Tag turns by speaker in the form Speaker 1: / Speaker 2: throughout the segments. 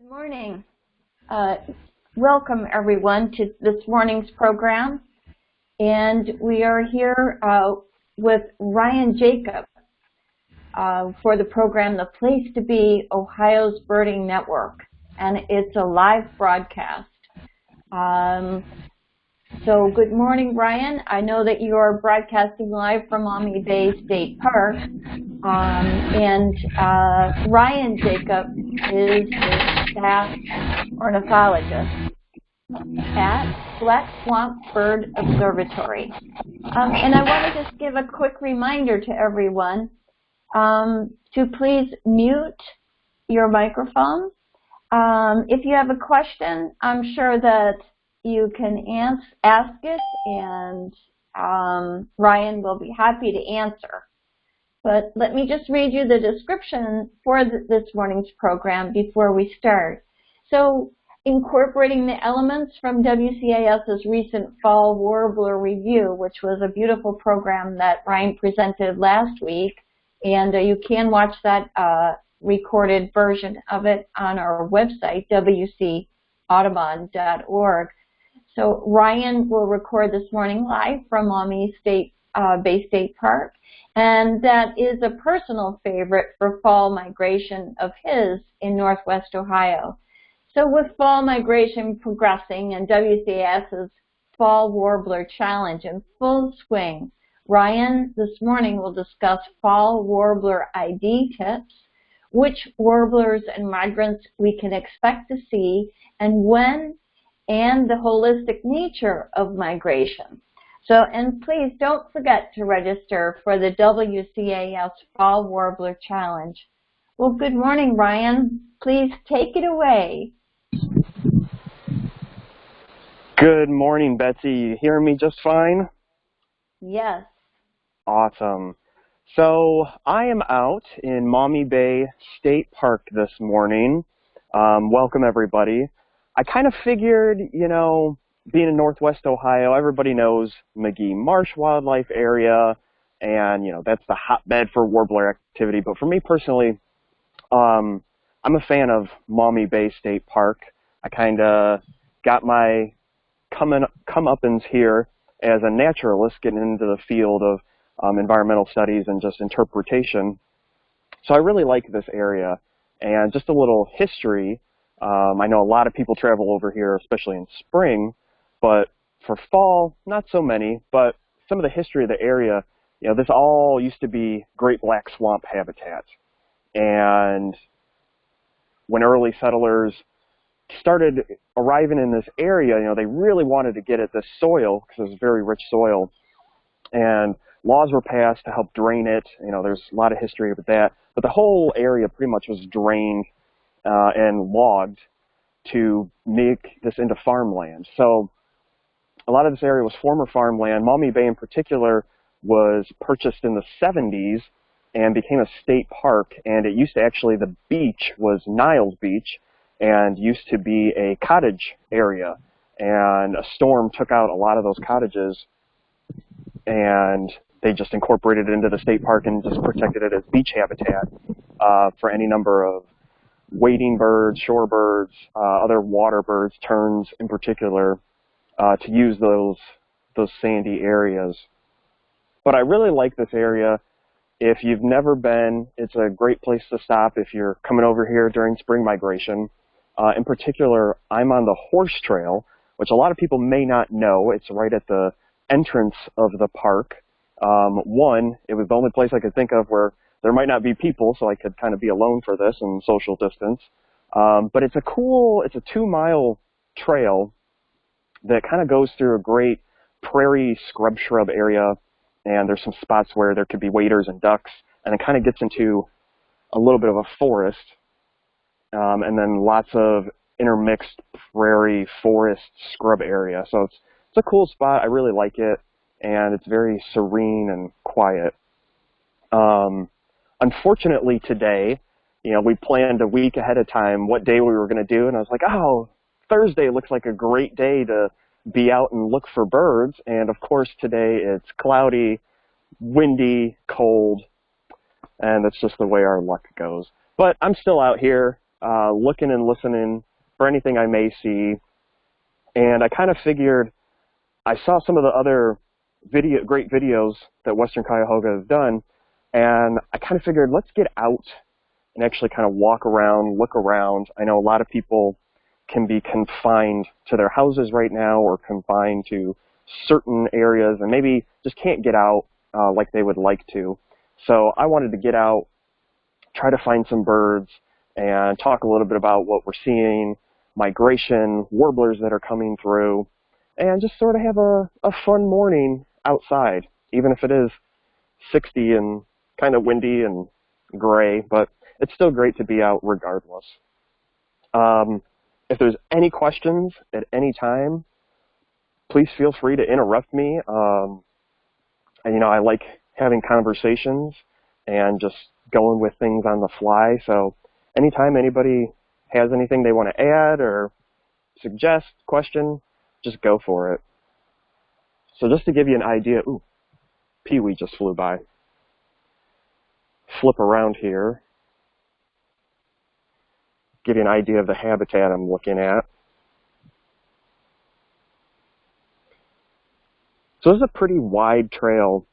Speaker 1: Good morning. Uh, welcome everyone to this morning's program. And we are here uh, with Ryan Jacob uh, for the program The Place to Be, Ohio's Birding Network. And it's a live broadcast. Um, so good morning, Brian. I know that you are broadcasting live from Maumee Bay State Park. Um, and uh, Ryan Jacob is the staff ornithologist at Black Swamp Bird Observatory. Um, and I want to just give a quick reminder to everyone um, to please mute your microphone. Um, if you have a question, I'm sure that you can ask, ask it and um, Ryan will be happy to answer. But let me just read you the description for this morning's program before we start. So incorporating the elements from WCAS's recent Fall Warbler Review, which was a beautiful program that Ryan presented last week. And uh, you can watch that uh, recorded version of it on our website, wcaudubon.org. So Ryan will record this morning live from Maumee State uh, Bay State Park, and that is a personal favorite for fall migration of his in Northwest Ohio. So with fall migration progressing and WCAS's Fall Warbler Challenge in full swing, Ryan this morning will discuss Fall Warbler ID tips, which warblers and migrants we can expect to see, and when and the holistic nature of migration. So, and please don't forget to register for the WCAS Fall Warbler Challenge. Well, good morning, Ryan. Please take it away.
Speaker 2: Good morning, Betsy. You hear me just fine?
Speaker 1: Yes.
Speaker 2: Awesome. So I am out in Maumee Bay State Park this morning. Um, welcome, everybody. I kind of figured, you know, being in Northwest Ohio, everybody knows Magee Marsh Wildlife Area, and you know that's the hotbed for warbler activity. But for me personally, um, I'm a fan of Maumee Bay State Park. I kind of got my coming comeuppance here as a naturalist, getting into the field of um, environmental studies and just interpretation. So I really like this area. And just a little history. Um, I know a lot of people travel over here, especially in spring, but for fall, not so many. But some of the history of the area, you know, this all used to be Great Black Swamp habitat. And when early settlers started arriving in this area, you know, they really wanted to get at this soil because it was very rich soil. And laws were passed to help drain it. You know, there's a lot of history with that. But the whole area pretty much was drained uh, and logged to make this into farmland. So a lot of this area was former farmland. Maumee Bay in particular was purchased in the 70s and became a state park. And it used to actually, the beach was Niles Beach and used to be a cottage area. And a storm took out a lot of those cottages and they just incorporated it into the state park and just protected it as beach habitat uh, for any number of wading birds, shorebirds, uh, other water birds, terns in particular, uh, to use those those sandy areas. But I really like this area. If you've never been, it's a great place to stop if you're coming over here during spring migration. Uh, in particular, I'm on the horse trail, which a lot of people may not know. It's right at the entrance of the park. Um, one, it was the only place I could think of where there might not be people, so I could kind of be alone for this and social distance. Um, but it's a cool, it's a two mile trail that kind of goes through a great prairie scrub shrub area. And there's some spots where there could be waders and ducks. And it kind of gets into a little bit of a forest. Um, and then lots of intermixed prairie forest scrub area. So it's, it's a cool spot. I really like it. And it's very serene and quiet. Um, unfortunately today, you know, we planned a week ahead of time what day we were going to do, and I was like, oh, Thursday looks like a great day to be out and look for birds. And of course, today it's cloudy, windy, cold, and that's just the way our luck goes. But I'm still out here, uh, looking and listening for anything I may see. And I kind of figured I saw some of the other video, great videos that Western Cuyahoga has done, and I kind of figured let's get out and actually kind of walk around, look around. I know a lot of people can be confined to their houses right now or confined to certain areas and maybe just can't get out uh, like they would like to. So I wanted to get out, try to find some birds, and talk a little bit about what we're seeing, migration, warblers that are coming through, and just sort of have a, a fun morning outside, even if it is 60 and kind of windy and gray, but it's still great to be out regardless. Um, if there's any questions at any time, please feel free to interrupt me. Um, and, you know, I like having conversations and just going with things on the fly. So anytime anybody has anything they want to add or suggest, question, just go for it. So just to give you an idea, ooh, Pee-wee just flew by. Flip around here. Give you an idea of the habitat I'm looking at. So this is a pretty wide trail,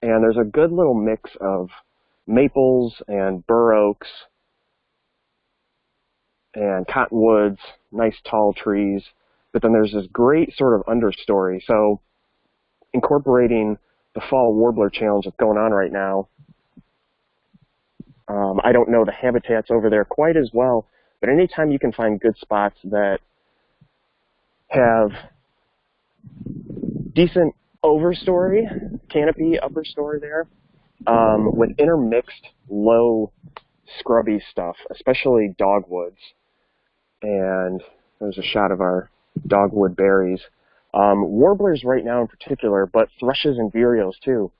Speaker 2: and there's a good little mix of maples and bur oaks and cottonwoods, nice tall trees, but then there's this great sort of understory. So incorporating the fall warbler challenge that's going on right now, um, I don't know the habitats over there quite as well, but anytime you can find good spots that have decent overstory, canopy upper story there, um, with intermixed low scrubby stuff, especially dogwoods. And there's a shot of our dogwood berries. Um, warblers right now in particular, but thrushes and vireos too,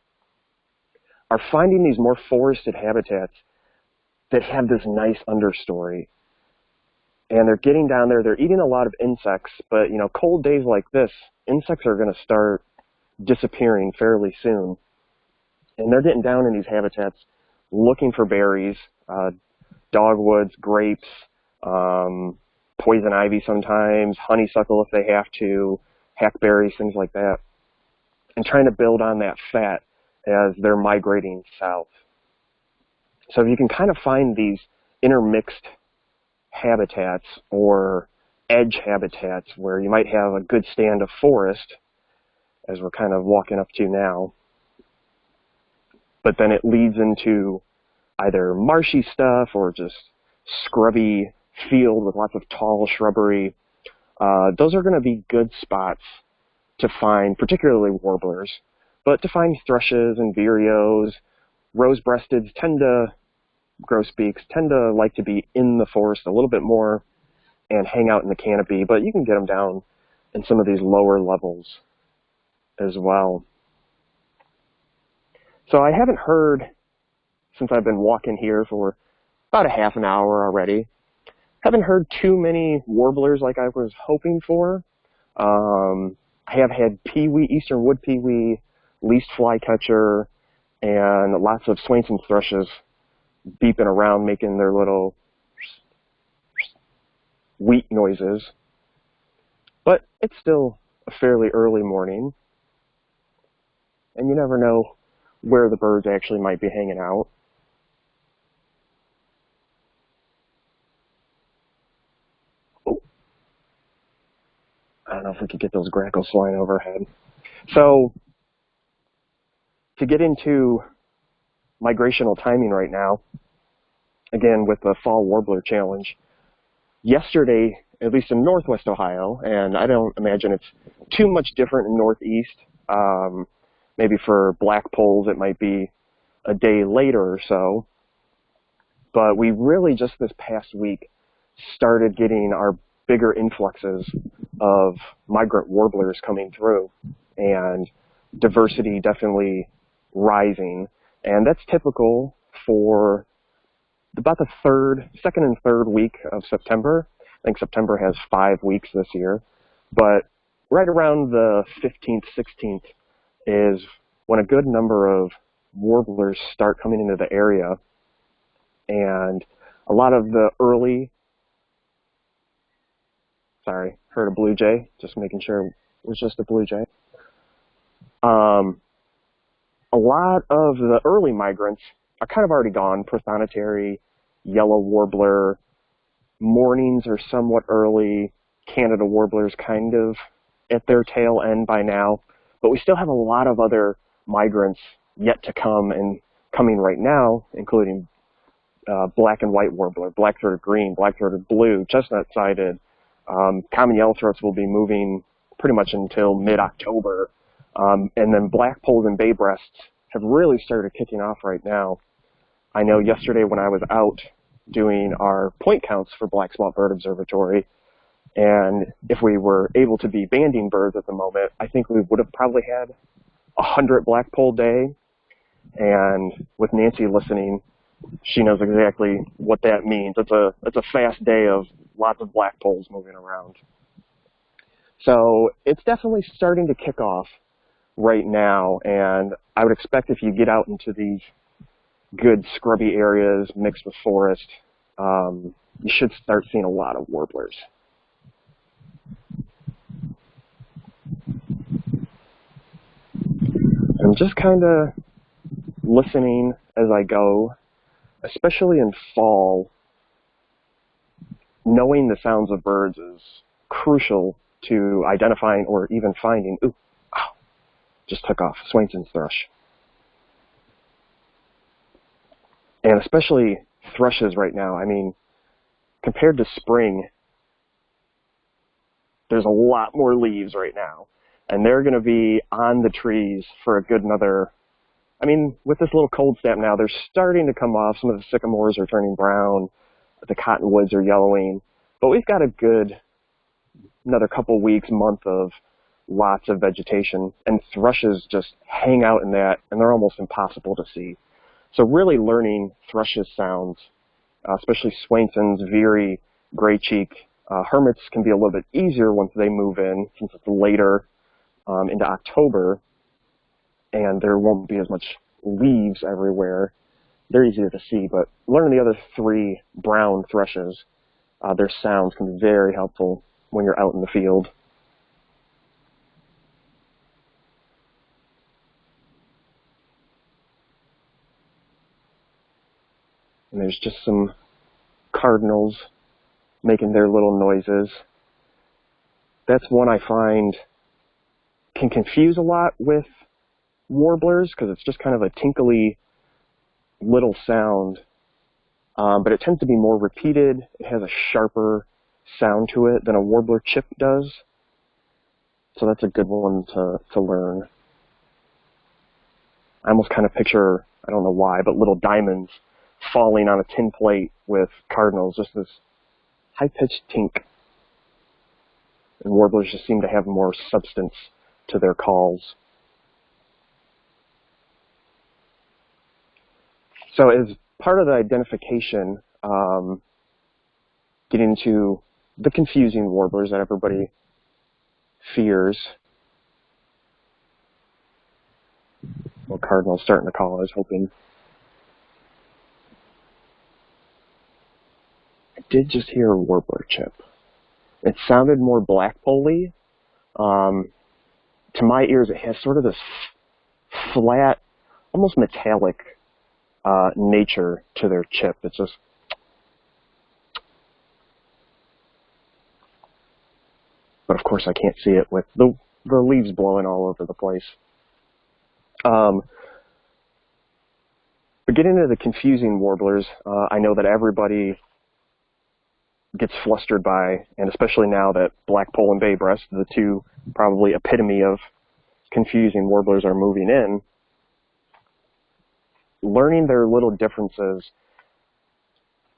Speaker 2: are finding these more forested habitats that have this nice understory. And they're getting down there, they're eating a lot of insects, but you know, cold days like this, insects are going to start disappearing fairly soon. And they're getting down in these habitats looking for berries, uh, dogwoods, grapes, um, poison ivy sometimes, honeysuckle if they have to, hackberries, things like that, and trying to build on that fat as they're migrating south. So if you can kind of find these intermixed habitats or edge habitats where you might have a good stand of forest, as we're kind of walking up to now, but then it leads into either marshy stuff or just scrubby field with lots of tall shrubbery. Uh, those are going to be good spots to find, particularly warblers, but to find thrushes and vireos, rose-breasteds tend to, grosbeaks tend to like to be in the forest a little bit more and hang out in the canopy, but you can get them down in some of these lower levels as well. So I haven't heard, since I've been walking here for about a half an hour already, haven't heard too many warblers like I was hoping for. Um, I have had pewee, eastern wood pewee, least flycatcher, and lots of Swainson's thrushes beeping around making their little wheat noises. But it's still a fairly early morning, and you never know where the birds actually might be hanging out. Oh. I don't know if we could get those grackles flying overhead. So to get into migrational timing right now, again with the fall warbler challenge, yesterday, at least in northwest Ohio, and I don't imagine it's too much different in northeast, um, maybe for blackpolls it might be a day later or so. But we really just this past week started getting our bigger influxes of migrant warblers coming through and diversity definitely rising. And that's typical for about the third, second and third week of September. I think September has five weeks this year. But right around the 15th, 16th is when a good number of warblers start coming into the area. And a lot of the early, sorry, heard a blue jay, just making sure it was just a blue jay. Um, a lot of the early migrants are kind of already gone, prothonotary, yellow warbler, mournings are somewhat early, Canada warblers kind of at their tail end by now, but we still have a lot of other migrants yet to come and coming right now, including uh, black and white warbler, black-throated green, black-throated blue, chestnut-sided. Um, common yellowthroats will be moving pretty much until mid-October. Um, and then blackpolls and bay breasts have really started kicking off right now. I know yesterday when I was out doing our point counts for Black Swamp Bird Observatory, and if we were able to be banding birds at the moment, I think we would have probably had a hundred blackpoll day. And with Nancy listening, she knows exactly what that means. It's a it's a fast day of lots of blackpolls moving around. So it's definitely starting to kick off right now, and I would expect if you get out into these good scrubby areas mixed with forest, um, you should start seeing a lot of warblers. I'm just kind of listening as I go, especially in fall. Knowing the sounds of birds is crucial to identifying or even finding. Ooh, oh, just took off. Swainson's thrush. And especially thrushes right now. I mean, compared to spring, there's a lot more leaves right now. And they're going to be on the trees for a good another, I mean, with this little cold snap now, they're starting to come off. Some of the sycamores are turning brown. The cottonwoods are yellowing. But we've got a good another couple weeks, month of lots of vegetation. And thrushes just hang out in that, and they're almost impossible to see. So really learning thrushes sounds, uh, especially Swainson's, Veery, Gray Cheek, uh, hermits can be a little bit easier once they move in, since it's later um, into October, and there won't be as much leaves everywhere. They're easier to see, but learning the other three brown thrushes, uh, their sounds can be very helpful when you're out in the field. And there's just some cardinals making their little noises. That's one I find can confuse a lot with warblers because it's just kind of a tinkly little sound. Um, but it tends to be more repeated. It has a sharper sound to it than a warbler chip does. So that's a good one to, to learn. I almost kind of picture, I don't know why, but little diamonds falling on a tin plate with cardinals, just this high-pitched tink. And warblers just seem to have more substance to their calls. So as part of the identification, um, getting into the confusing warblers that everybody fears. Well, Cardinal's starting to call, I was hoping. Did just hear a warbler chip. It sounded more blackpoll um, to my ears, it has sort of this flat, almost metallic uh, nature to their chip. It's just but of course I can't see it with the the leaves blowing all over the place. Um, but getting into the confusing warblers, uh, I know that everybody gets flustered by, and especially now that blackpoll and bay breast, the two probably epitome of confusing warblers are moving in, learning their little differences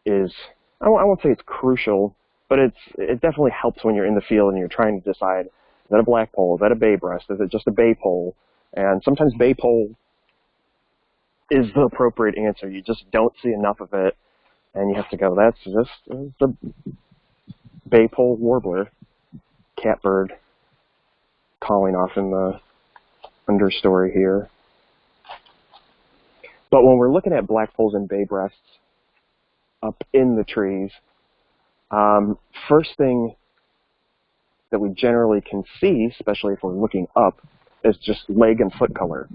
Speaker 2: is, I won't say it's crucial, but it's it definitely helps when you're in the field and you're trying to decide, is that a blackpoll, is that a bay breast, is it just a bay pole? And sometimes bay pole is the appropriate answer. You just don't see enough of it, and you have to go, that's just the bay pole warbler, catbird calling off in the understory here. But when we're looking at blackpolls and bay breasts, up in the trees. Um, first thing that we generally can see, especially if we're looking up, is just leg and foot color.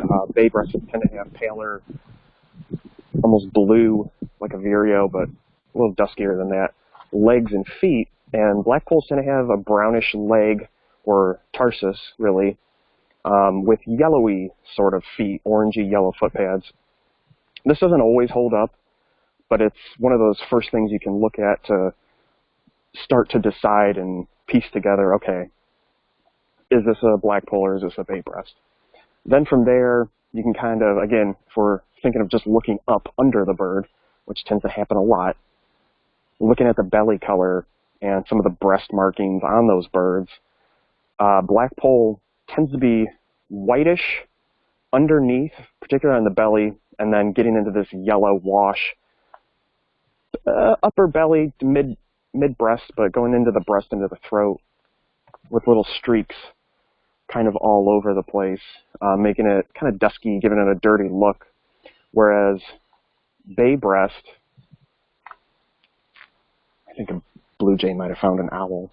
Speaker 2: Uh, bay breasts tend to have paler, almost blue, like a vireo, but a little duskier than that, legs and feet. And blackpolls tend to have a brownish leg or tarsus, really, um, with yellowy sort of feet, orangey yellow foot pads. This doesn't always hold up, but it's one of those first things you can look at to start to decide and piece together, okay, is this a blackpoll or is this a bay breast? Then from there, you can kind of, again, if we're thinking of just looking up under the bird, which tends to happen a lot, looking at the belly color and some of the breast markings on those birds, uh, blackpoll tends to be whitish underneath, particularly on the belly, and then getting into this yellow wash, uh, upper belly, mid mid breast, but going into the breast, into the throat, with little streaks kind of all over the place, uh, making it kind of dusky, giving it a dirty look. Whereas bay breast, I think a blue jay might have found an owl.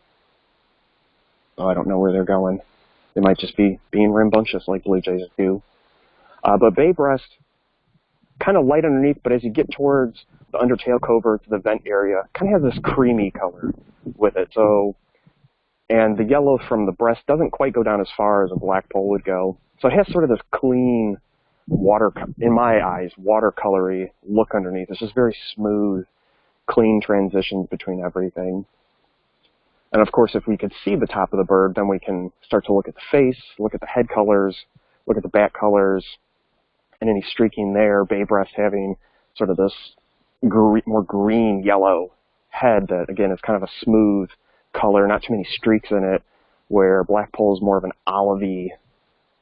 Speaker 2: Oh, I don't know where they're going. They might just be being rambunctious like blue jays do. Uh, but bay breast, kind of light underneath, but as you get towards the undertail coverts, the vent area, kind of has this creamy color with it. So, and the yellow from the breast doesn't quite go down as far as a blackpoll would go. So it has sort of this clean water, in my eyes, watercolory look underneath. It's just very smooth, clean transitions between everything. And of course, if we could see the top of the bird, then we can start to look at the face, look at the head colors, look at the back colors, and any streaking there, bay breast having sort of this gre more green yellow head that again is kind of a smooth color, not too many streaks in it, where blackpoll is more of an olivey,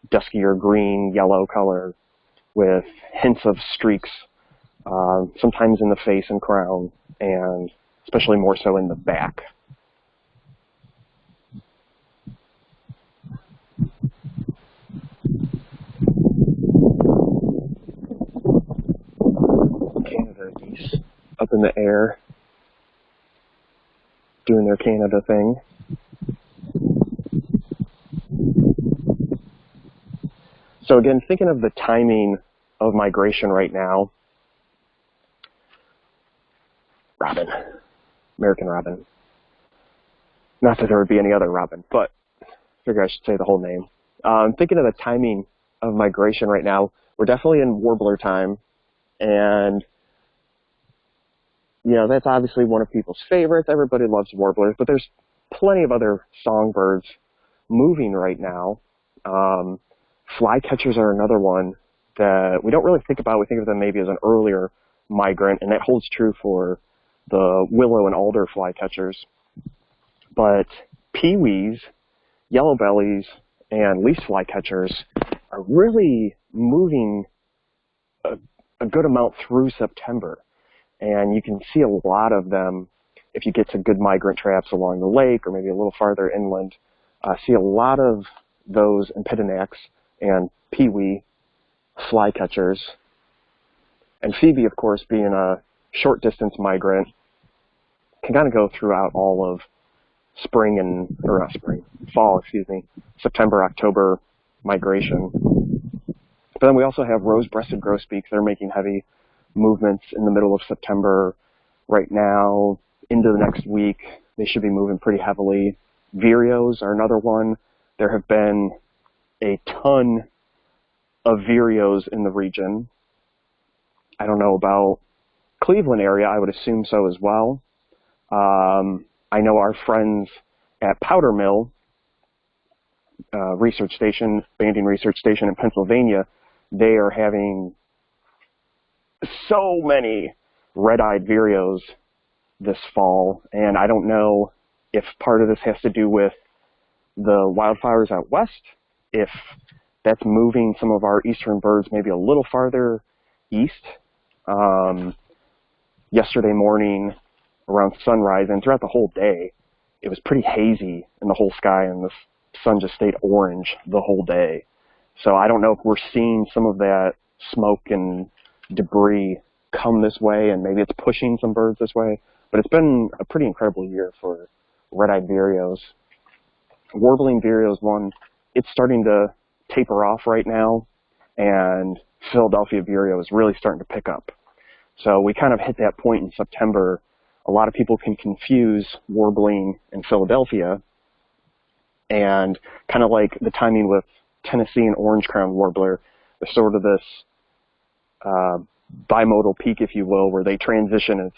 Speaker 2: duskier green yellow color with hints of streaks, uh, sometimes in the face and crown, and especially more so in the back. Canada geese up in the air doing their Canada thing. So again, thinking of the timing of migration right now, robin, American robin. Not that there would be any other robin, but I figure I should say the whole name. Um, thinking of the timing of migration right now, we're definitely in warbler time, and you know, that's obviously one of people's favorites. Everybody loves warblers, but there's plenty of other songbirds moving right now. Um, flycatchers are another one that we don't really think about. We think of them maybe as an earlier migrant, and that holds true for the willow and alder flycatchers. But pewees, yellow bellies, and least flycatchers are really moving a, a good amount through September and you can see a lot of them if you get to good migrant traps along the lake or maybe a little farther inland. Uh, see a lot of those Empidonax and pewee flycatchers. And Phoebe, of course, being a short distance migrant, can kind of go throughout all of spring and, or not spring, fall, excuse me, September, October migration. But then we also have rose-breasted grosbeaks that are making heavy movements in the middle of September right now into the next week. They should be moving pretty heavily. Vireos are another one. There have been a ton of vireos in the region. I don't know about Cleveland area. I would assume so as well. Um, I know our friends at Powdermill uh, Research Station, Banding Research Station in Pennsylvania, they are having so many red-eyed vireos this fall, and I don't know if part of this has to do with the wildfires out west, if that's moving some of our eastern birds maybe a little farther east. Um, yesterday morning around sunrise and throughout the whole day, it was pretty hazy in the whole sky and the sun just stayed orange the whole day. So I don't know if we're seeing some of that smoke and debris come this way and maybe it's pushing some birds this way. But it's been a pretty incredible year for red-eyed vireos. Warbling vireos one, it's starting to taper off right now, and Philadelphia vireo is really starting to pick up. So we kind of hit that point in September. A lot of people can confuse warbling and Philadelphia, and kind of like the timing with Tennessee and orange crown warbler, there's sort of this uh, bimodal peak, if you will, where they transition. It's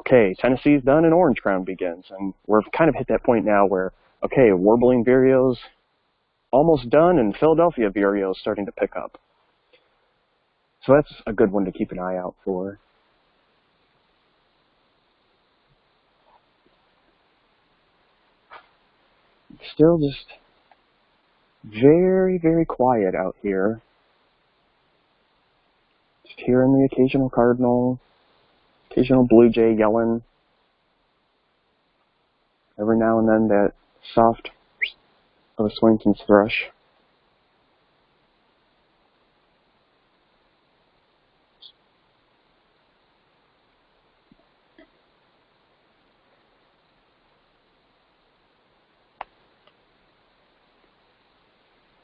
Speaker 2: okay, Tennessee's done and orange crown begins, and we're kind of hit that point now where okay, warbling vireos almost done, and Philadelphia vireo is starting to pick up. So that's a good one to keep an eye out for. Still just very, very quiet out here. Hearing the occasional cardinal, occasional blue jay yelling. Every now and then that soft of a Swainson's thrush.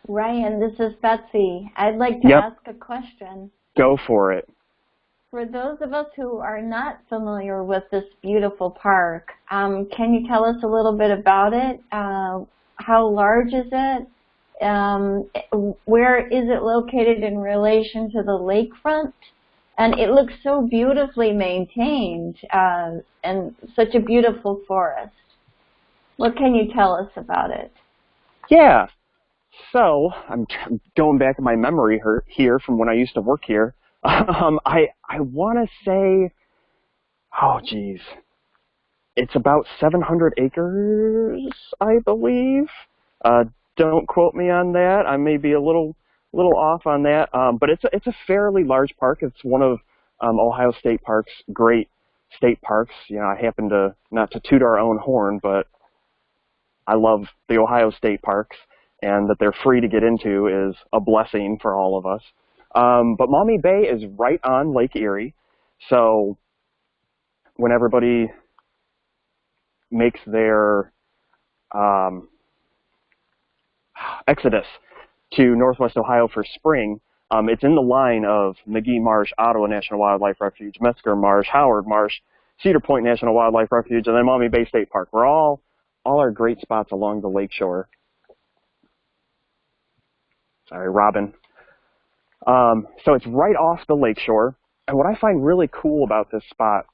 Speaker 1: Ryan, this is Betsy. I'd like to
Speaker 2: yep.
Speaker 1: ask a question.
Speaker 2: Go for it.
Speaker 1: For those of us who are not familiar with this beautiful park, um, can you tell us a little bit about it? Uh, how large is it? Um, where is it located in relation to the lakefront? And it looks so beautifully maintained uh, and such a beautiful forest. What can you tell us about it?
Speaker 2: Yeah, so I'm going back in my memory here from when I used to work here. Um, I I want to say, oh geez, it's about 700 acres, I believe. Uh, don't quote me on that. I may be a little little off on that, um, but it's a, it's a fairly large park. It's one of um, Ohio State Park's great state parks. You know, I happen to not to toot our own horn, but I love the Ohio State parks and that they're free to get into is a blessing for all of us. Um, but Maumee Bay is right on Lake Erie, so when everybody makes their um, exodus to Northwest Ohio for spring, um, it's in the line of Magee Marsh, Ottawa National Wildlife Refuge, Metzger Marsh, Howard Marsh, Cedar Point National Wildlife Refuge, and then Maumee Bay State Park. We're all all our great spots along the lakeshore sorry, Robin. Um, so it's right off the lakeshore. And what I find really cool about this spot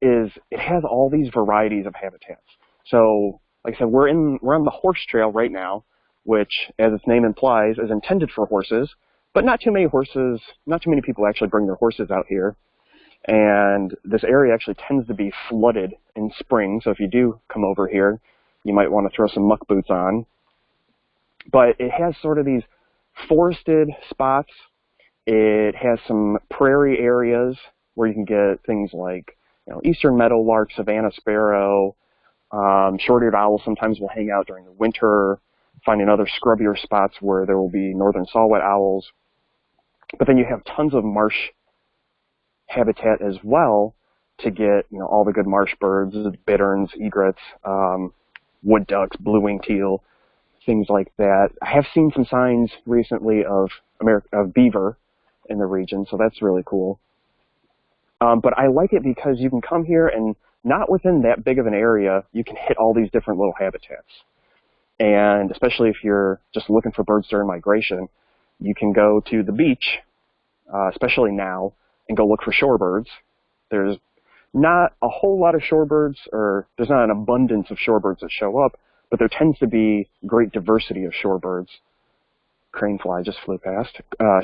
Speaker 2: is it has all these varieties of habitats. So, like I said, we're in we're on the horse trail right now, which, as its name implies, is intended for horses. But not too many horses, not too many people actually bring their horses out here. And this area actually tends to be flooded in spring. So if you do come over here, you might want to throw some muck boots on. But it has sort of these forested spots. It has some prairie areas where you can get things like you know, eastern meadowlark, Savannah sparrow, um, short-eared owls sometimes will hang out during the winter, finding other scrubbier spots where there will be northern saw-whet owls. But then you have tons of marsh habitat as well to get you know all the good marsh birds, bitterns, egrets, um, wood ducks, blue-winged teal, things like that. I have seen some signs recently of America, of beaver in the region, so that's really cool. Um, but I like it because you can come here and not within that big of an area, you can hit all these different little habitats. And especially if you're just looking for birds during migration, you can go to the beach, uh, especially now, and go look for shorebirds. There's not a whole lot of shorebirds, or there's not an abundance of shorebirds that show up, but there tends to be great diversity of shorebirds. Crane fly just flew past. Uh,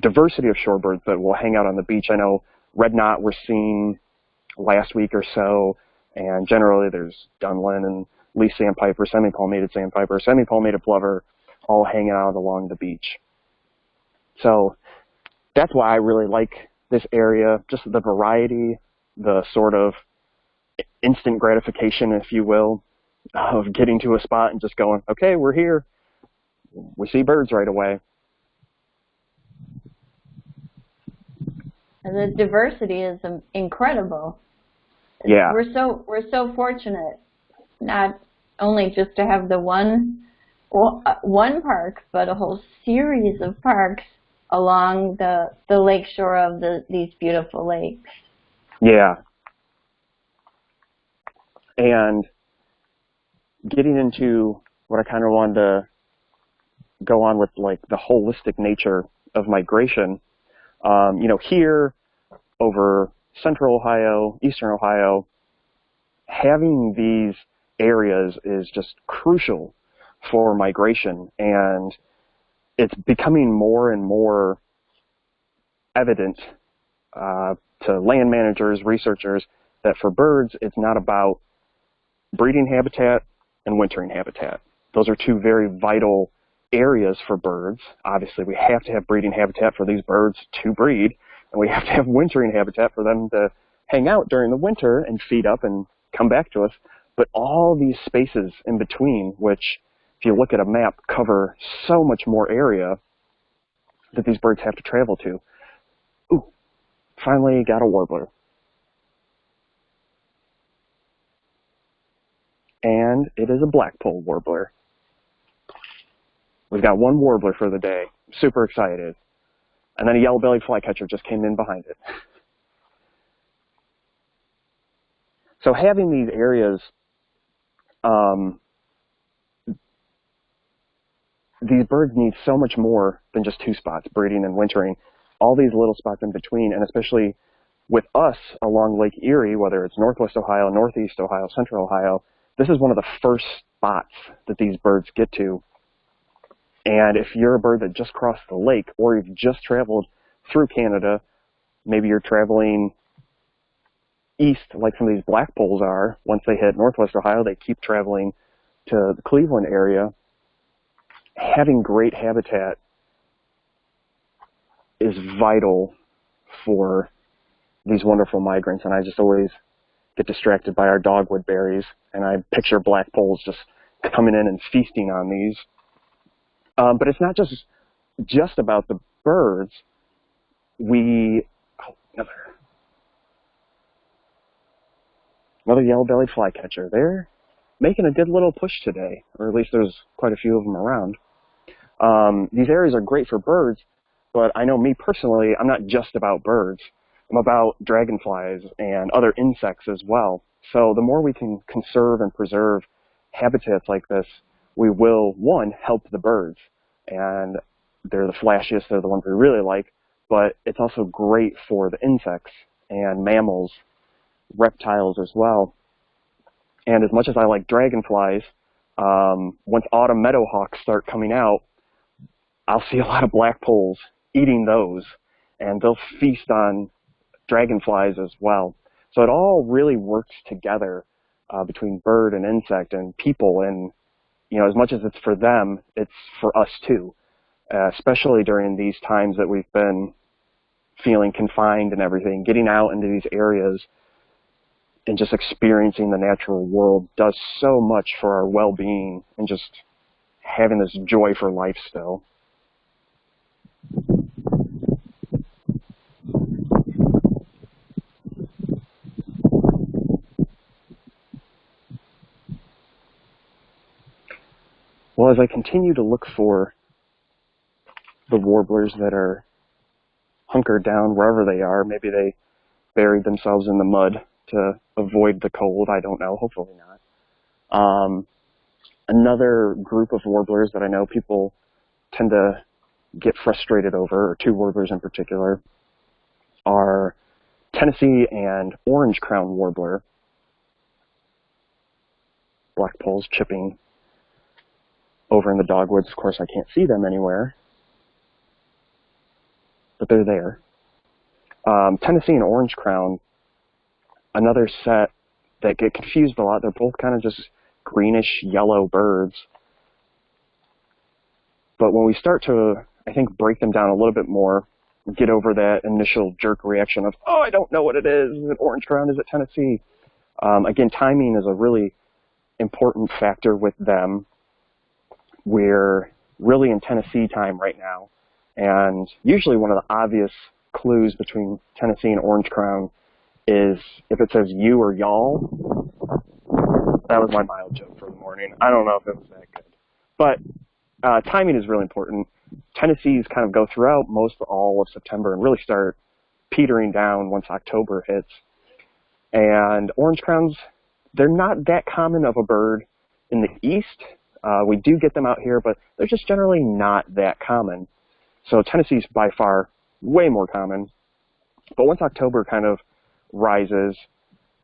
Speaker 2: diversity of shorebirds that will hang out on the beach. I know red knot were seen last week or so, and generally there's Dunlin and least sandpiper, semi-palmated sandpiper, semi-palmated plover, all hanging out along the beach. So that's why I really like this area, just the variety, the sort of instant gratification, if you will, of getting to a spot and just going, okay, we're here. We see birds right away.
Speaker 1: And the diversity is incredible.
Speaker 2: Yeah.
Speaker 1: We're so we're so fortunate, not only just to have the one one park, but a whole series of parks along the the lakeshore of the these beautiful lakes.
Speaker 2: Yeah. And getting into what I kind of wanted to go on with, like the holistic nature of migration. Um, you know, here over central Ohio, eastern Ohio, having these areas is just crucial for migration and it's becoming more and more evident uh, to land managers, researchers, that for birds, it's not about breeding habitat and wintering habitat. Those are two very vital areas for birds. Obviously, we have to have breeding habitat for these birds to breed, and we have to have wintering habitat for them to hang out during the winter and feed up and come back to us. But all these spaces in between, which if you look at a map, cover so much more area that these birds have to travel to. Ooh, finally got a warbler. And it is a blackpoll warbler. We've got one warbler for the day. Super excited. And then a yellow-bellied flycatcher just came in behind it. So having these areas, um, these birds need so much more than just two spots, breeding and wintering. All these little spots in between, and especially with us along Lake Erie, whether it's Northwest Ohio, Northeast Ohio, Central Ohio, this is one of the first spots that these birds get to. And if you're a bird that just crossed the lake or you've just traveled through Canada, maybe you're traveling east like some of these blackpolls are. Once they hit Northwest Ohio, they keep traveling to the Cleveland area. Having great habitat is vital for these wonderful migrants, and I just always get distracted by our dogwood berries, and I picture blackpolls just coming in and feasting on these. Um, but it's not just just about the birds. We oh, another another yellow-bellied flycatcher. They're making a good little push today, or at least there's quite a few of them around. Um, these areas are great for birds, but I know me personally, I'm not just about birds. About dragonflies and other insects as well. So the more we can conserve and preserve habitats like this, we will, one, help the birds. And they're the flashiest, they're the ones we really like, but it's also great for the insects and mammals, reptiles as well. And as much as I like dragonflies, um, once autumn meadowhawks start coming out, I'll see a lot of blackpolls eating those, and they'll feast on dragonflies as well. So it all really works together uh, between bird and insect and people. And, you know, as much as it's for them, it's for us too, uh, especially during these times that we've been feeling confined and everything. Getting out into these areas and just experiencing the natural world does so much for our well-being and just having this joy for life still. Well, as I continue to look for the warblers that are hunkered down wherever they are, maybe they buried themselves in the mud to avoid the cold. I don't know. Hopefully not. Um, another group of warblers that I know people tend to get frustrated over, or two warblers in particular, are Tennessee and orange crown warbler. Blackpolls chipping over in the dogwoods. Of course, I can't see them anywhere, but they're there. Um, Tennessee and orange crown, another set that get confused a lot. They're both kind of just greenish yellow birds. But when we start to, I think, break them down a little bit more, get over that initial jerk reaction of, oh, I don't know what it is. Is it orange crown? Is it Tennessee? Um, again, timing is a really important factor with them. We're really in Tennessee time right now. And usually one of the obvious clues between Tennessee and orange crown is if it says you or y'all. That was my mild joke for the morning. I don't know if it was that good. But uh, timing is really important. Tennessees kind of go throughout most all of September and really start petering down once October hits. And orange crowns, they're not that common of a bird in the east. Uh, we do get them out here, but they're just generally not that common. So Tennessee's by far way more common. But once October kind of rises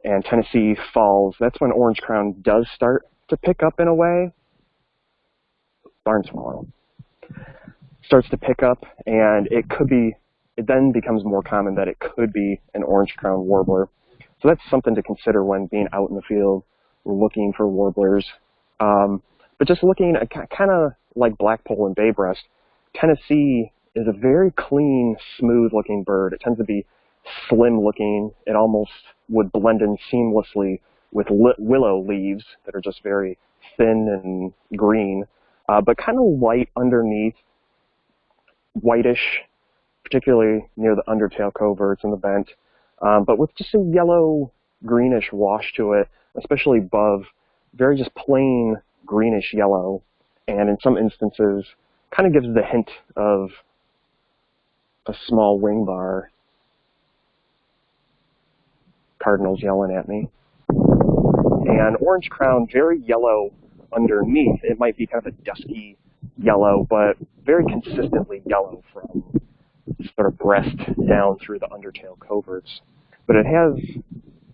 Speaker 2: and Tennessee falls, that's when orange crown does start to pick up in a way. Barn swallow starts to pick up, and it could be, it then becomes more common that it could be an orange crown warbler. So that's something to consider when being out in the field looking for warblers. Um, but just looking at kind of like blackpoll and bay breast, Tennessee is a very clean, smooth looking bird. It tends to be slim looking. It almost would blend in seamlessly with willow leaves that are just very thin and green, uh, but kind of white underneath, whitish, particularly near the undertail coverts and the vent, um, but with just a yellow greenish wash to it, especially above, very just plain greenish yellow, and in some instances, kind of gives the hint of a small wing bar. Cardinals yelling at me. And orange crown, very yellow underneath. It might be kind of a dusky yellow, but very consistently yellow from sort of breast down through the undertail coverts. But it has,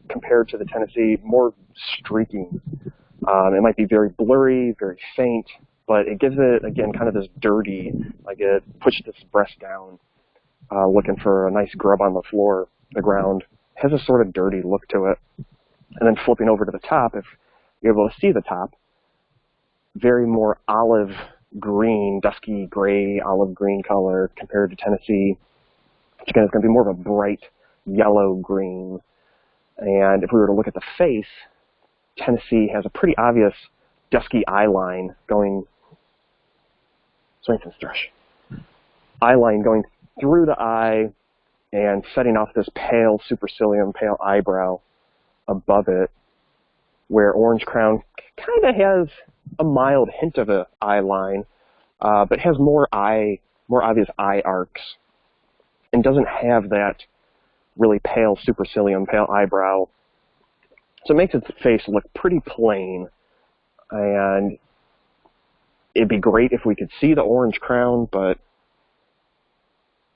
Speaker 2: compared to the Tennessee, more streaking. Um, it might be very blurry, very faint, but it gives it, again, kind of this dirty, like it pushes its breast down uh, looking for a nice grub on the floor, the ground, has a sort of dirty look to it. And then flipping over to the top, if you're able to see the top, very more olive green, dusky gray, olive green color compared to Tennessee, which again is going to be more of a bright yellow green. And if we were to look at the face, Tennessee has a pretty obvious dusky eye line going, Swainson's thrush, eye line going through the eye and setting off this pale supercilium, pale eyebrow above it, where Orange Crown kind of has a mild hint of an eye line, uh, but has more eye, more obvious eye arcs, and doesn't have that really pale supercilium, pale eyebrow. So it makes its face look pretty plain, and it'd be great if we could see the orange crown, but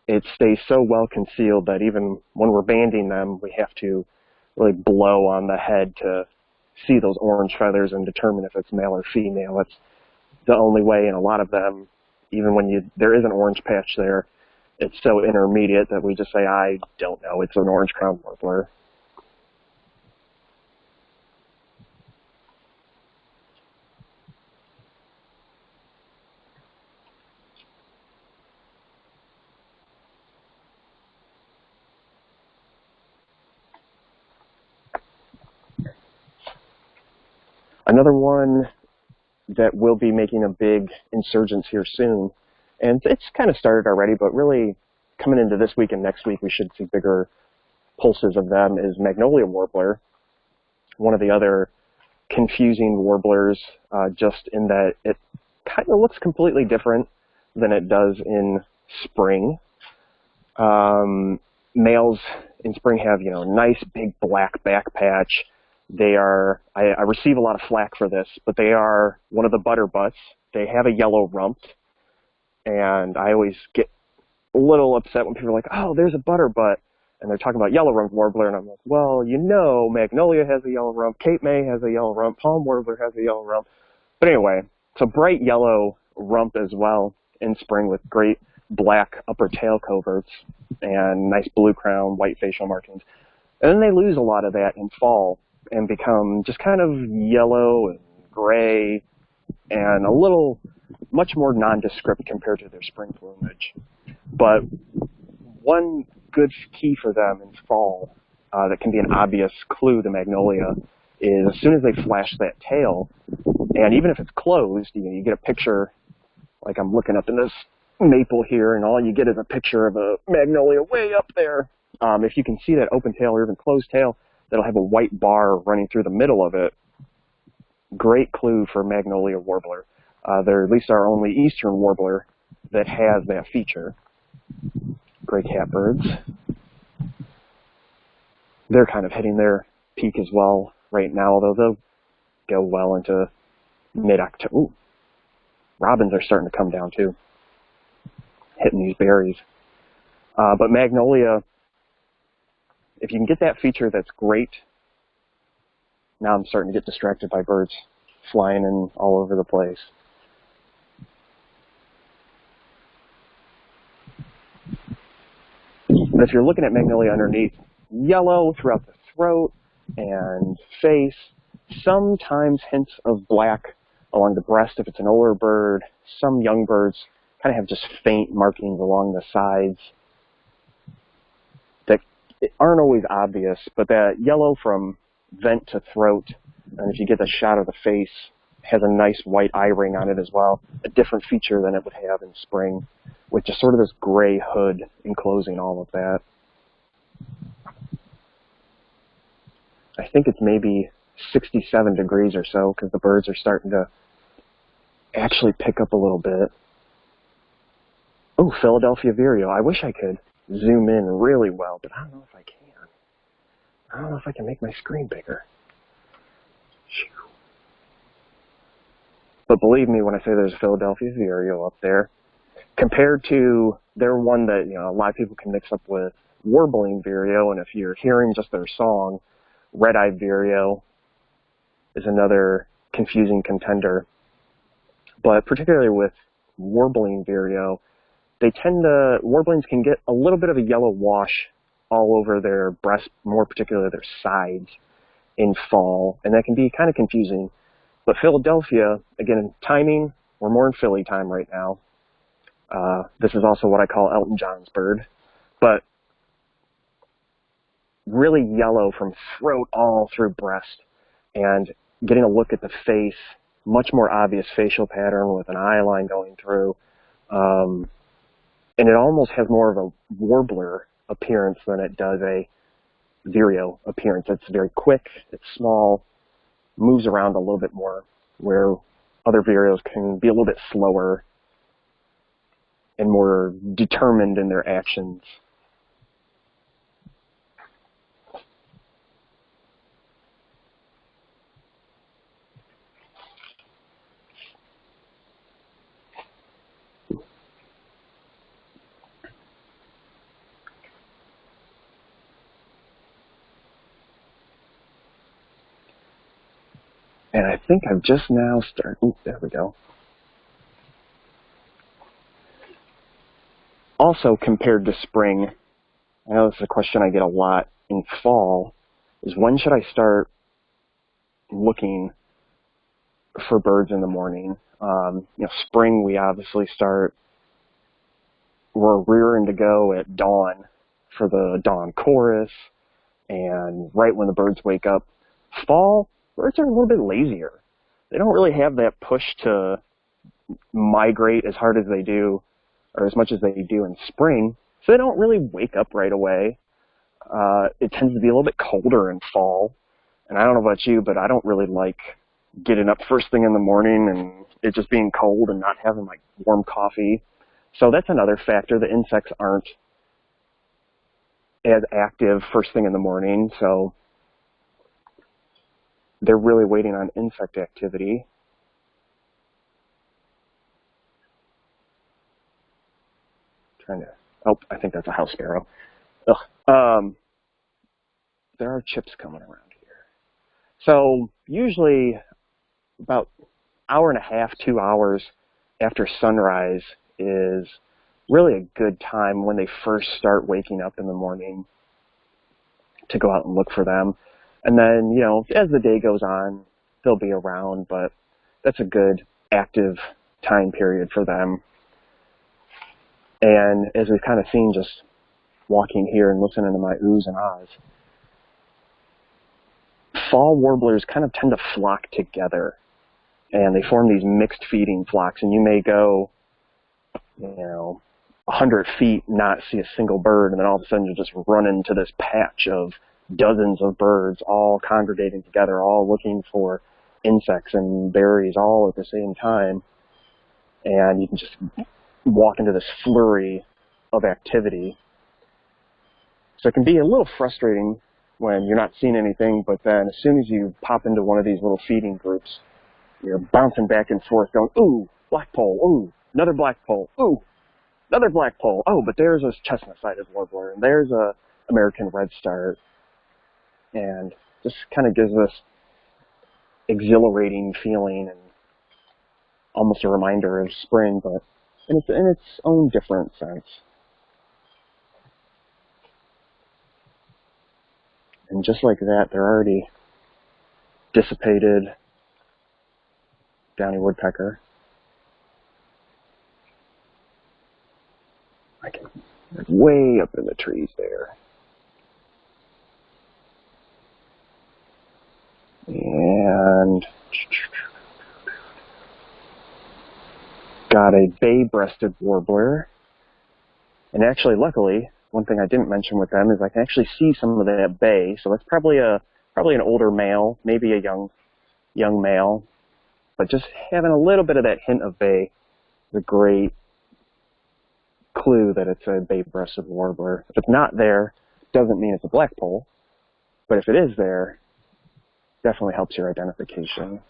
Speaker 2: it stays so well concealed that even when we're banding them, we have to really blow on the head to see those orange feathers and determine if it's male or female. It's the only way in a lot of them, even when you there is an orange patch there, it's so intermediate that we just say, I don't know, it's an orange crown warbler. Another one that will be making a big insurgence here soon, and it's kind of started already, but really coming into this week and next week, we should see bigger pulses of them, is Magnolia Warbler, one of the other confusing warblers, uh, just in that it kind of looks completely different than it does in spring. Um, males in spring have, you know, nice big black back patch, they are, I, I receive a lot of flack for this, but they are one of the butter butts. They have a yellow rump, and I always get a little upset when people are like, oh, there's a butter butt, and they're talking about yellow rump warbler, and I'm like, well, you know, magnolia has a yellow rump, Cape May has a yellow rump, palm warbler has a yellow rump. But anyway, it's a bright yellow rump as well in spring with great black upper tail coverts and nice blue crown, white facial markings. And then they lose a lot of that in fall and become just kind of yellow and gray and a little much more nondescript compared to their spring plumage. But one good key for them in fall uh, that can be an obvious clue to magnolia is as soon as they flash that tail, and even if it's closed, you, know, you get a picture, like I'm looking up in this maple here, and all you get is a picture of a magnolia way up there. Um, if you can see that open tail or even closed tail, that'll have a white bar running through the middle of it. Great clue for magnolia warbler. Uh, they're at least our only eastern warbler that has that feature. Gray catbirds. They're kind of hitting their peak as well right now, although they'll go well into mid-October. Robins are starting to come down too, hitting these berries. Uh, but magnolia, if you can get that feature, that's great. Now I'm starting to get distracted by birds flying in all over the place. But if you're looking at magnolia underneath, yellow throughout the throat and face, sometimes hints of black along the breast if it's an older bird. Some young birds kind of have just faint markings along the sides aren't always obvious, but that yellow from vent to throat, and if you get a shot of the face, has a nice white eye ring on it as well, a different feature than it would have in spring, with just sort of this gray hood enclosing all of that. I think it's maybe 67 degrees or so because the birds are starting to actually pick up a little bit. Oh, Philadelphia Vireo. I wish I could zoom in really well, but I don't know if I can. I don't know if I can make my screen bigger. But believe me when I say there's a Philadelphia Vireo up there, compared to their one that you know a lot of people can mix up with warbling Vireo, and if you're hearing just their song, red-eyed Vireo is another confusing contender. But particularly with warbling Vireo, they tend to, warblings can get a little bit of a yellow wash all over their breast, more particularly their sides in fall, and that can be kind of confusing. But Philadelphia, again, timing, we're more in Philly time right now. Uh, this is also what I call Elton John's bird, but really yellow from throat all through breast, and getting a look at the face, much more obvious facial pattern with an eye line going through. Um, and it almost has more of a warbler appearance than it does a vireo appearance. It's very quick, it's small, moves around a little bit more, where other vireos can be a little bit slower and more determined in their actions. And I think I've just now started, there we go. Also compared to spring, I know this is a question I get a lot in fall, is when should I start looking for birds in the morning? Um, you know, spring we obviously start, we're rearing to go at dawn for the dawn chorus and right when the birds wake up. Fall, birds are a little bit lazier. They don't really have that push to migrate as hard as they do, or as much as they do in spring, so they don't really wake up right away. Uh, it tends to be a little bit colder in fall, and I don't know about you, but I don't really like getting up first thing in the morning and it just being cold and not having like warm coffee. So that's another factor. The insects aren't as active first thing in the morning, so they're really waiting on insect activity. Trying to, oh, I think that's a house sparrow. Um, there are chips coming around here. So usually about hour and a half, two hours after sunrise is really a good time when they first start waking up in the morning to go out and look for them. And then, you know, as the day goes on, they'll be around, but that's a good active time period for them. And as we've kind of seen just walking here and listening to my oohs and ahs, fall warblers kind of tend to flock together and they form these mixed feeding flocks and you may go you know, a hundred feet, not see a single bird, and then all of a sudden you just run into this patch of dozens of birds all congregating together, all looking for insects and berries all at the same time. And you can just walk into this flurry of activity. So it can be a little frustrating when you're not seeing anything, but then as soon as you pop into one of these little feeding groups, you're bouncing back and forth going, ooh, blackpoll, ooh, another blackpoll, ooh, another blackpoll. Oh, but there's a chestnut-sided warbler, and there's a American redstart, and just kind of gives this exhilarating feeling and almost a reminder of spring, but in its, in its own different sense. And just like that, they're already dissipated downy woodpecker. I can, way up in the trees there. And got a bay-breasted warbler. And actually, luckily, one thing I didn't mention with them is I can actually see some of that bay. So that's probably a probably an older male, maybe a young young male. But just having a little bit of that hint of bay is a great clue that it's a bay-breasted warbler. If it's not there, doesn't mean it's a blackpoll. But if it is there, definitely helps your identification.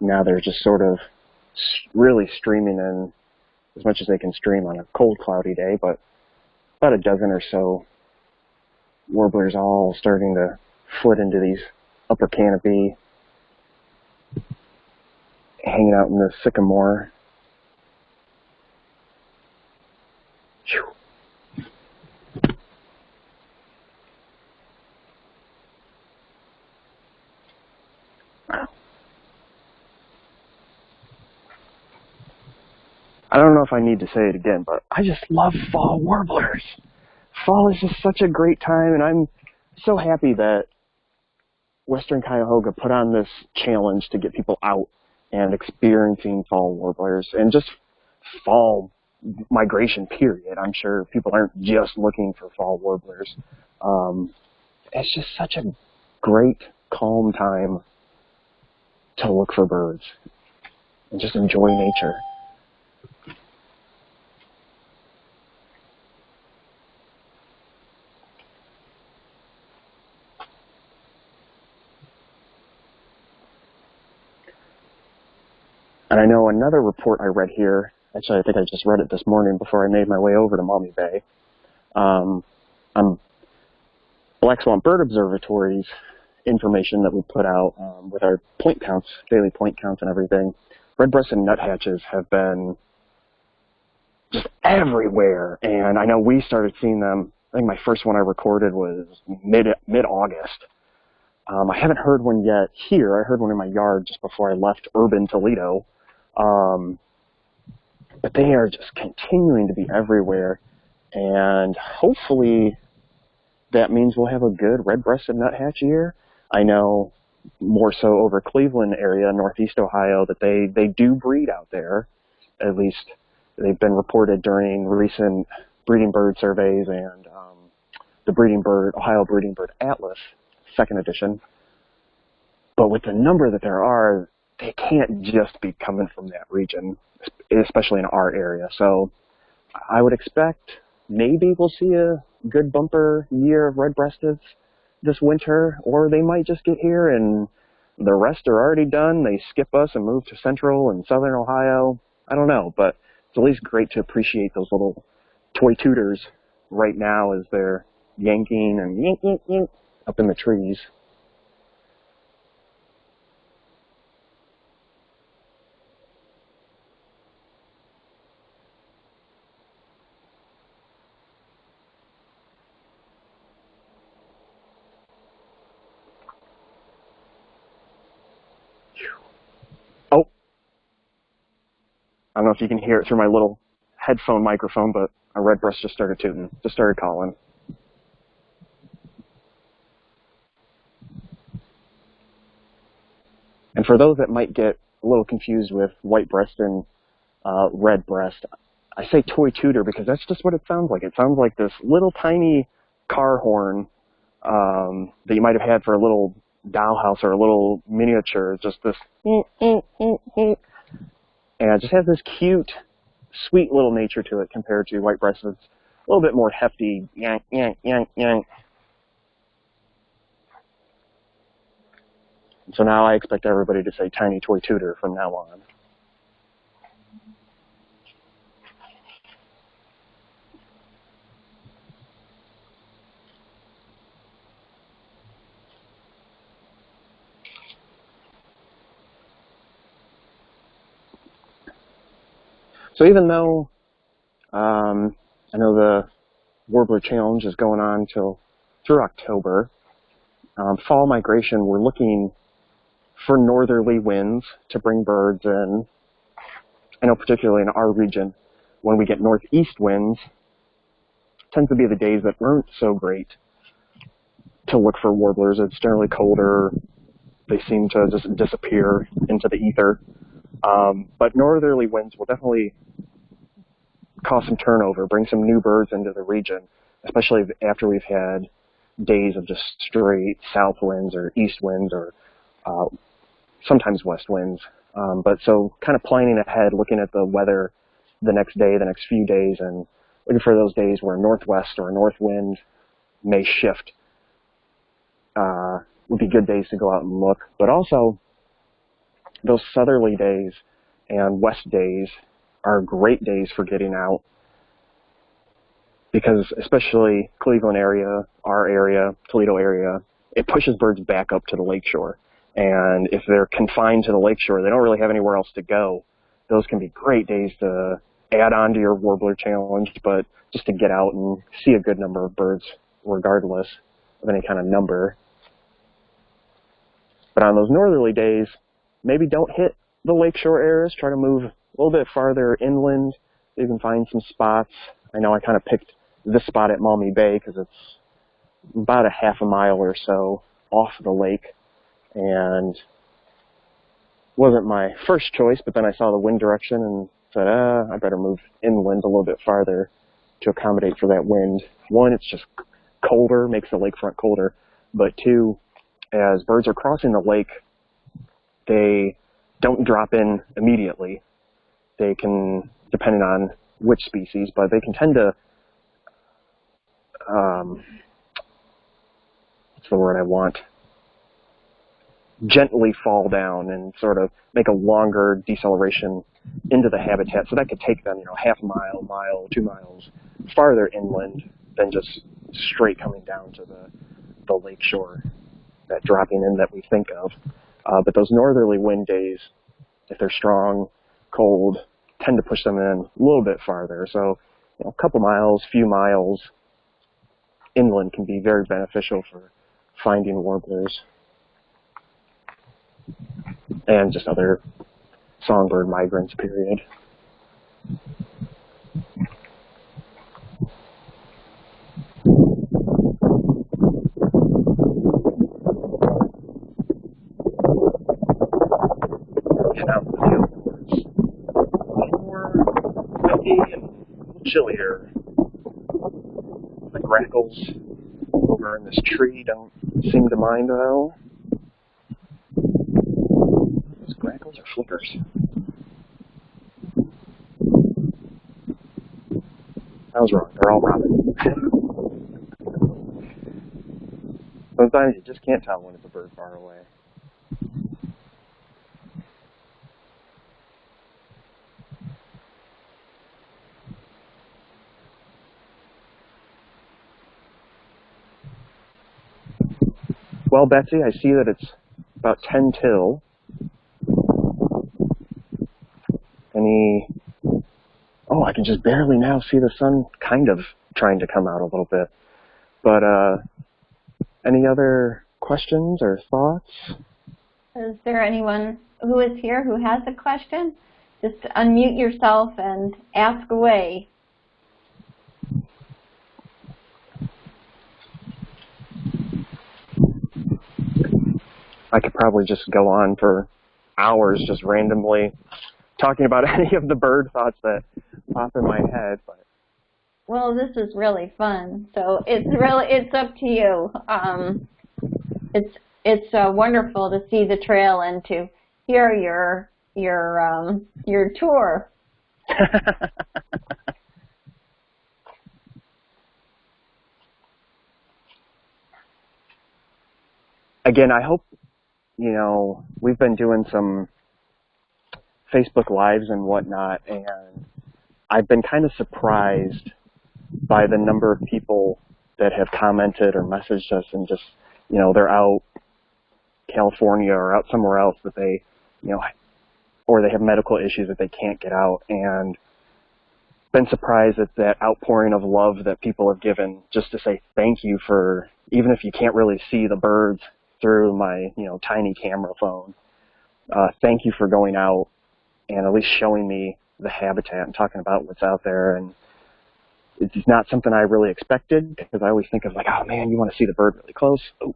Speaker 2: Now they're just sort of really streaming in as much as they can stream on a cold, cloudy day, but about a dozen or so warblers all starting to flit into these upper canopy hanging out in the sycamore. Wow. I don't know if I need to say it again, but I just love fall warblers. Fall is just such a great time, and I'm so happy that Western Cuyahoga put on this challenge to get people out and experiencing fall warblers and just fall migration period. I'm sure people aren't just looking for fall warblers. Um, it's just such a great, calm time to look for birds and just enjoy nature. And I know another report I read here, actually I think I just read it this morning before I made my way over to Maumee Bay, um, on Black Swamp Bird Observatory's information that we put out um, with our point counts, daily point counts and everything. Red-breasted nuthatches have been just everywhere, and I know we started seeing them. I think my first one I recorded was mid mid August. Um, I haven't heard one yet here. I heard one in my yard just before I left urban Toledo. Um, but they are just continuing to be everywhere. And hopefully that means we'll have a good red-breasted nuthatch year. I know more so over Cleveland area, Northeast Ohio, that they, they do breed out there. At least they've been reported during recent breeding bird surveys and um, the breeding bird, Ohio Breeding Bird Atlas, second edition. But with the number that there are, they can't just be coming from that region, especially in our area. So I would expect maybe we'll see a good bumper year of red-breasteds this winter, or they might just get here and the rest are already done. They skip us and move to central and southern Ohio. I don't know, but it's at least great to appreciate those little toy tutors right now as they're yanking and yink, yink, yink up in the trees. if you can hear it through my little headphone microphone, but a red breast just started tooting, just started calling. And for those that might get a little confused with white breast and uh, red breast, I say toy tutor because that's just what it sounds like. It sounds like this little tiny car horn um, that you might have had for a little dollhouse or a little miniature, just this and just has this cute, sweet little nature to it compared to white breast. It's a little bit more hefty, yank, yank, yank, yank. So now I expect everybody to say tiny toy tutor from now on. So even though um, I know the Warbler Challenge is going on till through October, um, fall migration, we're looking for northerly winds to bring birds in. I know particularly in our region, when we get northeast winds, tends to be the days that aren't so great to look for warblers. It's generally colder. They seem to just disappear into the ether. Um, but northerly winds will definitely cause some turnover, bring some new birds into the region, especially after we've had days of just straight south winds or east winds or uh, sometimes west winds. Um, but so kind of planning ahead, looking at the weather the next day, the next few days, and looking for those days where northwest or north wind may shift uh, would be good days to go out and look. But also those southerly days and west days are great days for getting out because especially Cleveland area, our area, Toledo area, it pushes birds back up to the lakeshore. And if they're confined to the lakeshore, they don't really have anywhere else to go. Those can be great days to add on to your warbler challenge, but just to get out and see a good number of birds regardless of any kind of number. But on those northerly days, maybe don't hit the lakeshore areas. Try to move a little bit farther inland. You can find some spots. I know I kind of picked this spot at Maumee Bay because it's about a half a mile or so off the lake and wasn't my first choice, but then I saw the wind direction and said, ah, I better move inland a little bit farther to accommodate for that wind. One, it's just colder, makes the lakefront colder, but two, as birds are crossing the lake, they don't drop in immediately. They can, depending on which species, but they can tend to, um, what's the word I want? Gently fall down and sort of make a longer deceleration into the habitat. So that could take them, you know, half mile, mile, two miles farther inland than just straight coming down to the, the lake shore, that dropping in that we think of. Uh, but those northerly wind days, if they're strong, cold, tend to push them in a little bit farther. So you know, a couple miles, few miles inland can be very beneficial for finding warblers and just other songbird migrants, period. Get out in the field where it's a little more milky and a little chillier. The grackles over in this tree don't seem to mind though. Those grackles are flickers. I was wrong. They're all robin. Sometimes you just can't tell when it's a bird far away. Well, Betsy, I see that it's about 10 till. Any, oh, I can just barely now see the sun kind of trying to come out a little bit. But, uh, any other questions or thoughts?
Speaker 1: Is there anyone who is here who has a question? Just unmute yourself and ask away.
Speaker 2: I could probably just go on for hours just randomly talking about any of the bird thoughts that pop in my head. But
Speaker 1: well, this is really fun. So it's really it's up to you. Um, it's it's uh, wonderful to see the trail and to hear your your um, your tour.
Speaker 2: Again, I hope you know we've been doing some Facebook lives and whatnot, and I've been kind of surprised by the number of people that have commented or messaged us and just, you know, they're out California or out somewhere else that they, you know, or they have medical issues that they can't get out and been surprised at that outpouring of love that people have given just to say thank you for even if you can't really see the birds through my, you know, tiny camera phone. Uh, thank you for going out and at least showing me the habitat and talking about what's out there and it's not something I really expected because I always think of like, oh man, you want to see the bird really close. Oh.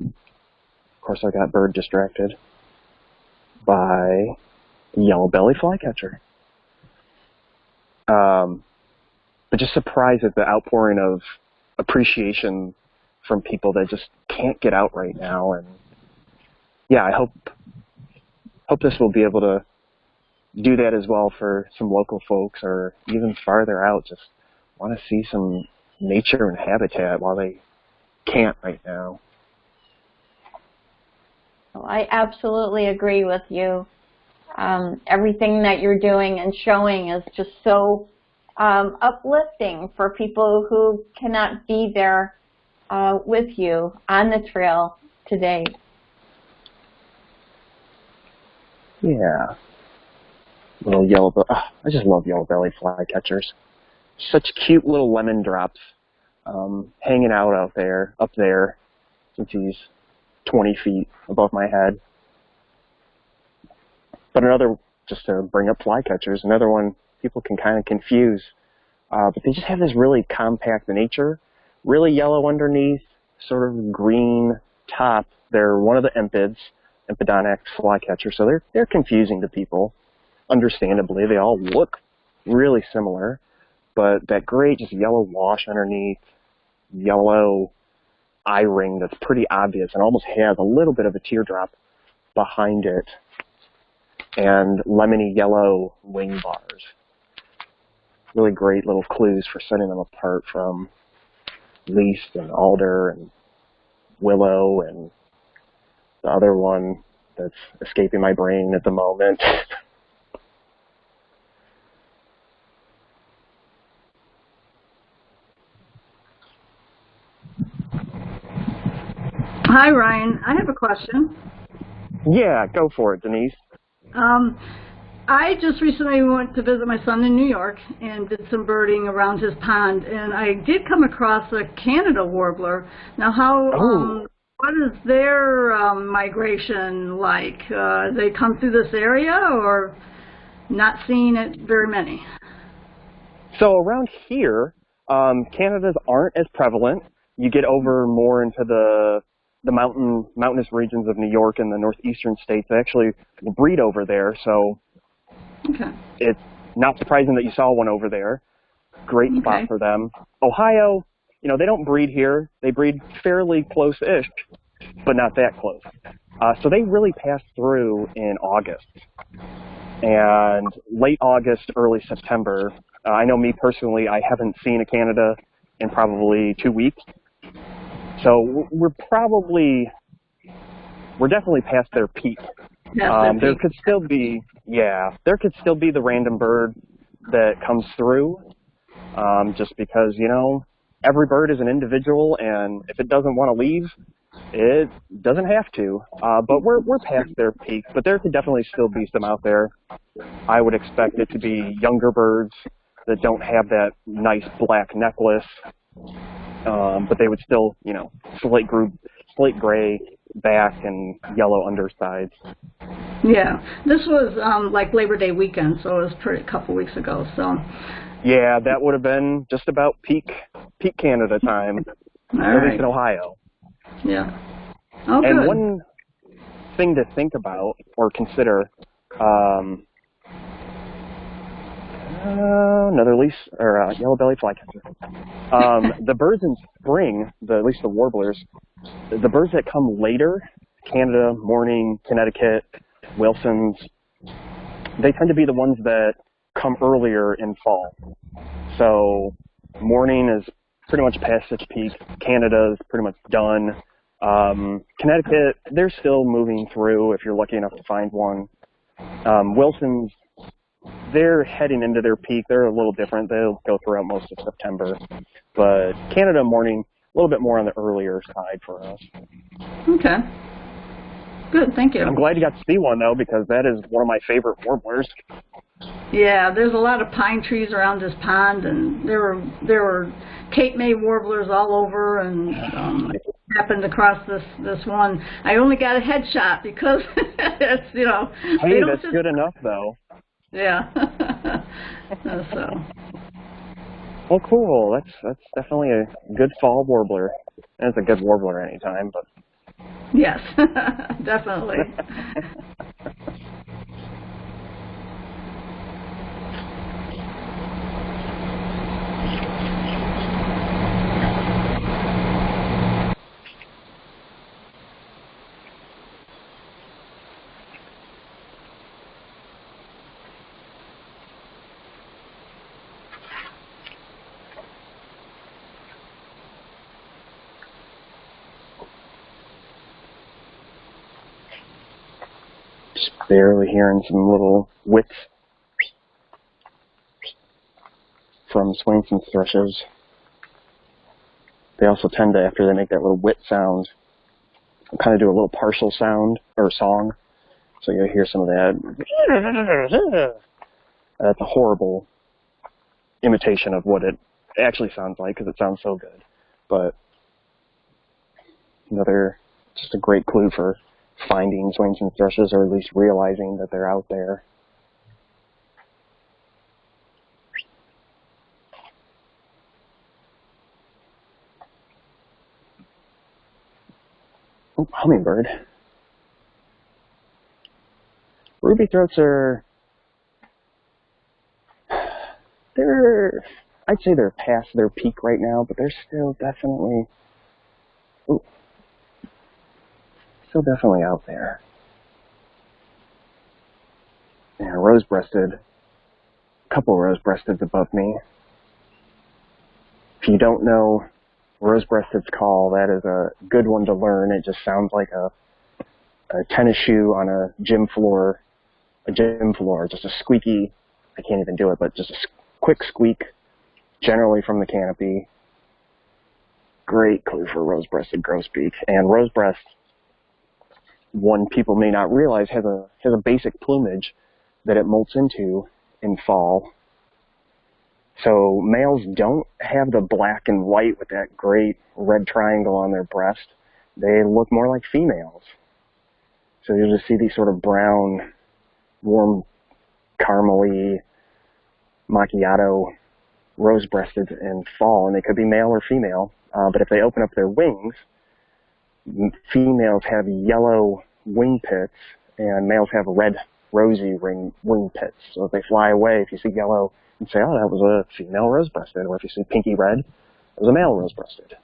Speaker 2: Of course, I got bird distracted by yellow belly flycatcher. Um, but just surprised at the outpouring of appreciation from people that just can't get out right now. And yeah, I hope hope this will be able to do that as well for some local folks or even farther out just want to see some nature and habitat while they can't right now.
Speaker 1: Well, I absolutely agree with you. Um, everything that you're doing and showing is just so um, uplifting for people who cannot be there uh, with you on the trail today.
Speaker 2: Yeah little yellow, oh, I just love yellow belly flycatchers. Such cute little lemon drops um, hanging out out there, up there, since he's 20 feet above my head. But another, just to bring up flycatchers, another one people can kind of confuse. Uh, but they just have this really compact nature, really yellow underneath, sort of green top. They're one of the empids, Empidonax flycatcher, so they're they're confusing to people understandably. They all look really similar, but that great just yellow wash underneath, yellow eye ring that's pretty obvious and almost has a little bit of a teardrop behind it, and lemony yellow wing bars. Really great little clues for setting them apart from least and alder and willow and the other one that's escaping my brain at the moment.
Speaker 3: Hi, Ryan. I have a question.
Speaker 2: Yeah, go for it, Denise.
Speaker 3: Um, I just recently went to visit my son in New York and did some birding around his pond, and I did come across a Canada warbler. Now, how?
Speaker 2: Oh.
Speaker 3: Um, what is their um, migration like? Uh, they come through this area, or not seeing it very many?
Speaker 2: So around here, um, Canadas aren't as prevalent. You get over more into the the mountain mountainous regions of New York and the northeastern states They actually breed over there. So
Speaker 3: okay.
Speaker 2: it's not surprising that you saw one over there. Great
Speaker 3: okay.
Speaker 2: spot for them. Ohio, you know, they don't breed here. They breed fairly close-ish, but not that close. Uh, so they really pass through in August. And late August, early September, uh, I know me personally, I haven't seen a Canada in probably two weeks. So we're probably, we're definitely past their peak.
Speaker 3: Um,
Speaker 2: there could still be, yeah, there could still be the random bird that comes through, um, just because you know every bird is an individual, and if it doesn't want to leave, it doesn't have to. Uh, but we're we're past their peak, but there could definitely still be some out there. I would expect it to be younger birds that don't have that nice black necklace um, but they would still, you know, slate group, slate gray back and yellow undersides.
Speaker 3: Yeah, this was um, like Labor Day weekend, so it was pretty a couple weeks ago. So.
Speaker 2: Yeah, that would have been just about peak peak Canada time, at
Speaker 3: right.
Speaker 2: least in Ohio.
Speaker 3: Yeah. Oh,
Speaker 2: and
Speaker 3: good.
Speaker 2: one thing to think about or consider. Um, uh, another leaf or uh, yellow belly flycatcher. Um, the birds in spring, the, at least the warblers, the birds that come later, Canada, Mourning, Connecticut, Wilson's, they tend to be the ones that come earlier in fall. So Mourning is pretty much past its peak. Canada is pretty much done. Um, Connecticut, they're still moving through if you're lucky enough to find one. Um, Wilson's, they're heading into their peak. They're a little different. They'll go throughout most of September. But Canada Mourning, a little bit more on the earlier side for us.
Speaker 3: Okay. Good, thank you.
Speaker 2: I'm glad you got to see one though, because that is one of my favorite warblers.
Speaker 3: Yeah, there's a lot of pine trees around this pond, and there were there were Cape May warblers all over, and um, I happened across this this one. I only got a headshot because it's you know.
Speaker 2: Hey, that's
Speaker 3: just-
Speaker 2: good enough though.
Speaker 3: Yeah. So
Speaker 2: Well, cool. That's that's definitely a good fall warbler. And it's a good warbler anytime, but
Speaker 3: yes, definitely.
Speaker 2: just barely hearing some little whits from Swainson's thrushes. They also tend to, after they make that little whit sound, kind of do a little partial sound or song. So you'll hear some of that. That's a horrible imitation of what it actually sounds like because it sounds so good. But another, just a great clue for finding Swainson's thrushes or at least realizing that they're out there. Oh, hummingbird. Ruby throats are they're I'd say they're past their peak right now, but they're still definitely ooh, still definitely out there. And rose-breasted, a couple rose-breasteds above me. If you don't know rose-breasted's call, that is a good one to learn. It just sounds like a, a tennis shoe on a gym floor, a gym floor, just a squeaky, I can't even do it, but just a quick squeak, generally from the canopy. Great clue for rose-breasted grosbeak. And rosebreast, one people may not realize, has a has a basic plumage that it molts into in fall. So males don't have the black and white with that great red triangle on their breast. They look more like females. So you'll just see these sort of brown, warm, caramely, macchiato rose-breasted in fall, and they could be male or female. Uh, but if they open up their wings, females have yellow wing pits, and males have red, rosy ring, wing pits. So if they fly away, if you see yellow, you say, oh, that was a female rose-breasted. Or if you see pinky red, it was a male rose-breasted.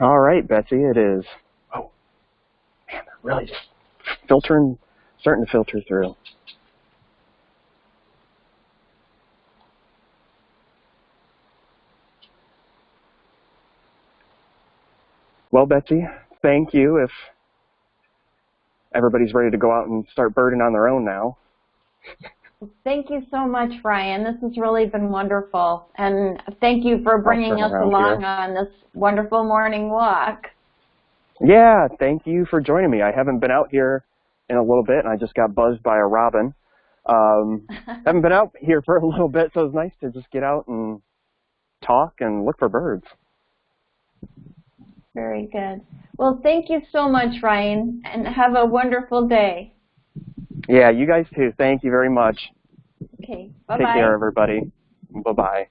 Speaker 2: All right, Betsy, it is. Oh, man, they're really just filtering, starting to filter through. Well, Betsy, thank you. If everybody's ready to go out and start birding on their own now.
Speaker 1: Thank you so much, Ryan. This has really been wonderful. And thank you for bringing us along
Speaker 2: here.
Speaker 1: on this wonderful morning walk.
Speaker 2: Yeah, thank you for joining me. I haven't been out here in a little bit, and I just got buzzed by a robin. Um, haven't been out here for a little bit, so it's nice to just get out and talk and look for birds.
Speaker 1: Very good. Well, thank you so much, Ryan, and have a wonderful day.
Speaker 2: Yeah, you guys too. Thank you very much.
Speaker 1: Okay. Bye-bye.
Speaker 2: Take care, everybody. Bye-bye.